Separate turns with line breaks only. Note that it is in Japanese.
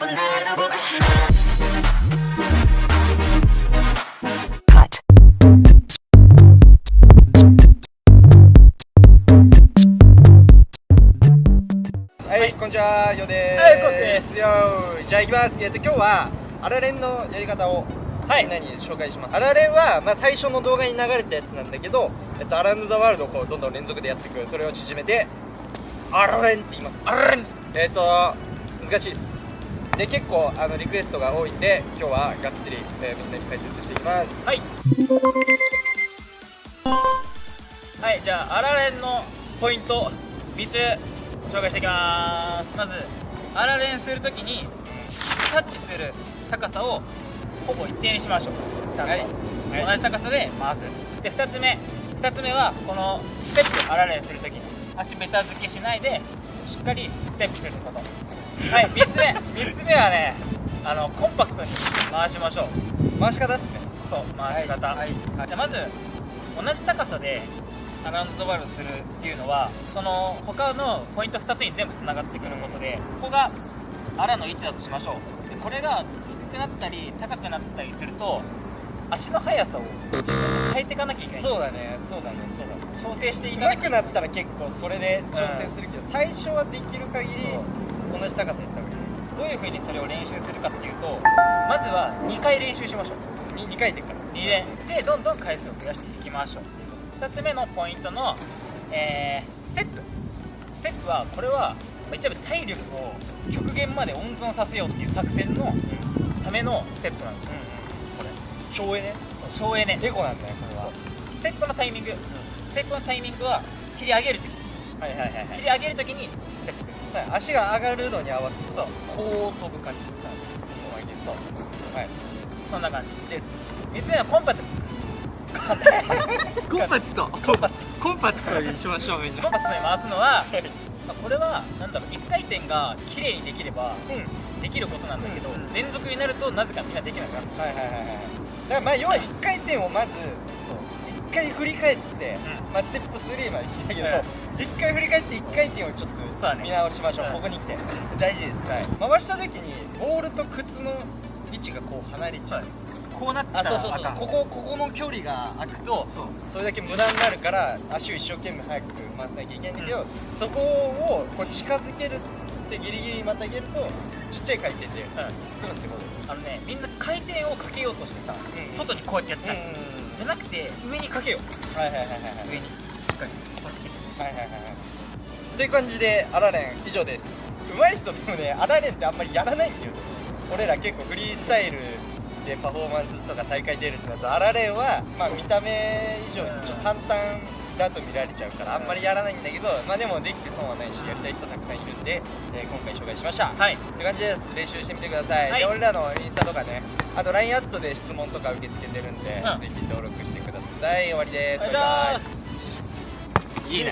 はい、こんにちは、よでーす。
はいコウスケです
よーじゃあ行きます。えっと今日はアラレンのやり方を
はい
みんなに紹介します。アラレンはまあ最初の動画に流れたやつなんだけど、えっとアランドザワールドをこうどんどん連続でやっていく。それを縮めてアラレンって言います。
アラレン
えっと難しいです。で結構あのリクエストが多いんで今日はがっつり、えーみんなに解説していきます。
はい。はいじゃあアラレンのポイント3つ紹介していきます。まずアラレンするときにタッチする高さをほぼ一定にしましょう。ちゃんと、
はい。
同じ高さで回す。で2つ目。2つ目はこのステップアラレンするときに。足ベタ付けしないでしっかりステップすることはい3つ目3つ目はねあのコンパクトに回しましょう。
回し方ですね。
そう回し方、
はいはい。
じゃあまず同じ高さでアラウンドザワールドするっていうのはその他のポイント2つに全部つながってくることでここがアラの位置だとしましょう。でこれが低くなったり高くなったりすると足の速さを自分で変えていかなきゃいけない。
そうだね、そうだね、そうだね。
調整していかなきゃ
上手くなったら結構それで調整するけど、最初はできる限り
そ
同じ高さやった方がいい
どういうふうにそれを練習するかっていうとまずは2回練習しましょう。
2, 2回転から。
2連でどんどん回数を増やしていきましょう。2つ目のポイントの、えーステップ。ステップはこれはまあ一応体力を極限まで温存させようっていう作戦のためのステップなんです。よ、これ。
省エネ？
省エネ。
エコなんだよこれは。
ステップのタイミング、ステップのタイミングは切り上げるとき
はいはいはいは
切り上げるときにステップする
い。足が上がるのに合わせて
そう。
こう飛ぶ感じ
そう
はい。
そんな感じ
です。
3つ目はコンパ
コンパチと。
コンパス。
コンパチとにしましょうみん
コンパスで回すのは、まあこれはなんだろう1回転が綺麗にできれば
うん。
できることなんだけど、
うんうん
連続になるとなぜかみんなできなくなる
はいはいはいはい。だからまあ要は1回転をまず1回振り返って、
う
まあステップ3まで聞いたけど、
うん
1回振り返って1回転をちょっと見直しましょう。
うん
ここに来て。大事です、はい、回した時にボールと靴の位置がこう離れちゃう。
こうなってたら
あそうそうそう。ここここの距離が空くとそれだけ無駄になるから足を一生懸命早く回さなきゃいけないんだけど、
うん。
そこをこう近づけるってギリギリまたげるとちっちゃい回転で
うん
済むってことです。
あのねみんな回転をかけようとしてさ、
うん。
外にこうやってやっちゃう、
う
じゃなくて上にかけよう。
はいはいはいはいはい。
上に
はいはいはいはい。という感じでアラレン以上です。上手い人でもねアラレンってあんまりやらないんだよ俺ら結構フリースタイルでパフォーマンスとか大会出るってなるとアラレンはまあ見た目以上にちょっと簡単だと見られちゃうからあんまりやらないんだけどまあでもできて損はないしやりたい人たくさんいるんで、えー今回紹介しました。
はい。
って感じです。練習してみてください、
はい。
で俺らのインスタとかねあと LINE アットで質問とか受け付けてるんで、
うん。
ぜひ登録してください。終わりです。
ありがとうございますい